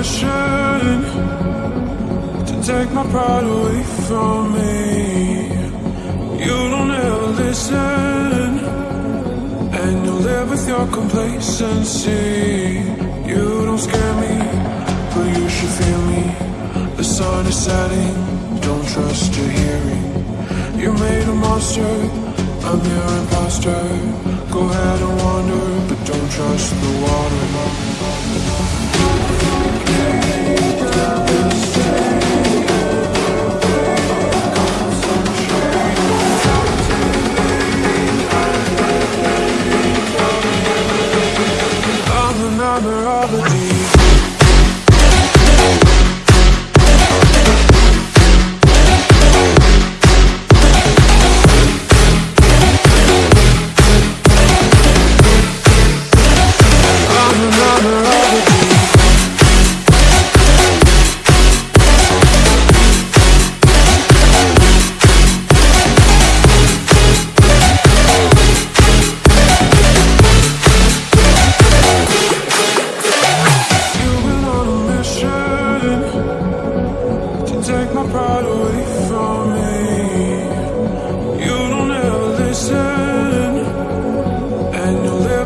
mission to take my pride away from me. You don't ever listen, and you live with your complacency. You don't scare me, but you should feel me. The sun is setting, don't trust your hearing. You made a monster, I'm your imposter. Go ahead and wander, but don't trust the water.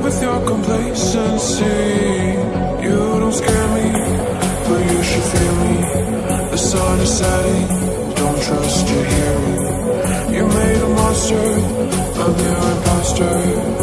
With your complacency. You don't scare me, but you should fear me. The sun is setting, don't trust your hearing. You made a monster, I'm your imposter.